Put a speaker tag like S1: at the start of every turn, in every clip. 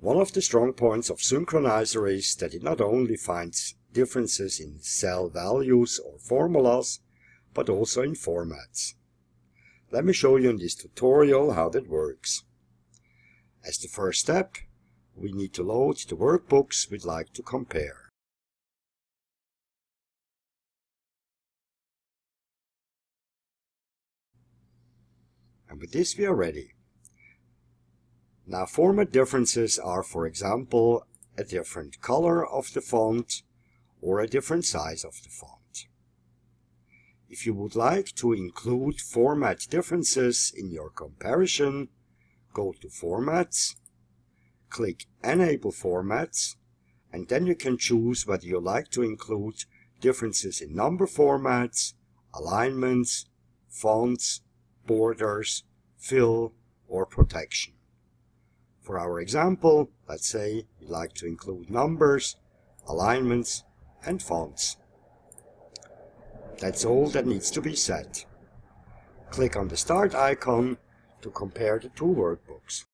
S1: One of the strong points of Synkronizer is that it not only finds differences in cell values or formulas, but also in formats. Let me show you in this tutorial how that works. As the first step, we need to load the workbooks we'd like to compare. And with this we are ready. Now format differences are for example a different color of the font or a different size of the font. If you would like to include format differences in your comparison, go to Formats, click Enable Formats, and then you can choose whether you like to include differences in number formats, alignments, fonts, borders, fill, or protection. For our example, let's say we like to include numbers, alignments, and fonts. That's all that needs to be set. Click on the Start icon to compare the two workbooks.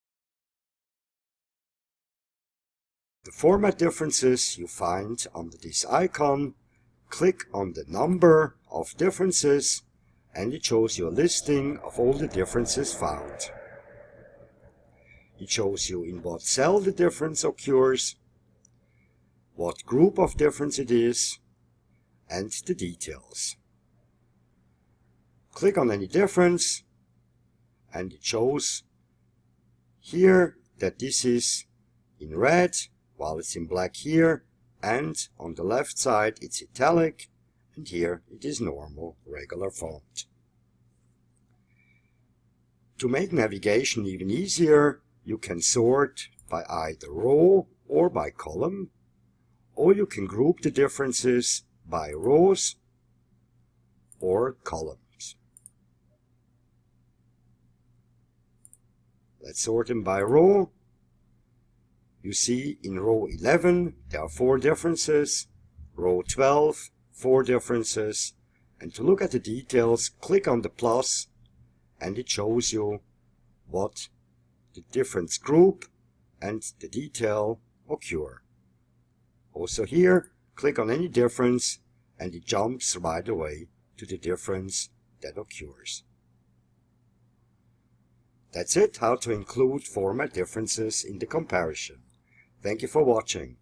S1: The format differences you find under this icon, click on the number of differences and it shows you a listing of all the differences found. It shows you in what cell the difference occurs, what group of difference it is, and the details. Click on any difference and it shows here that this is in red while it's in black here and on the left side it's italic and here it is normal regular font. To make navigation even easier you can sort by either row or by column or you can group the differences by rows or columns. Let's sort them by row. You see in row 11 there are four differences, row 12 four differences, and to look at the details click on the plus and it shows you what the difference group and the detail occur. Also here, click on any difference and it jumps right away to the difference that occurs. That's it, how to include format differences in the comparison. Thank you for watching.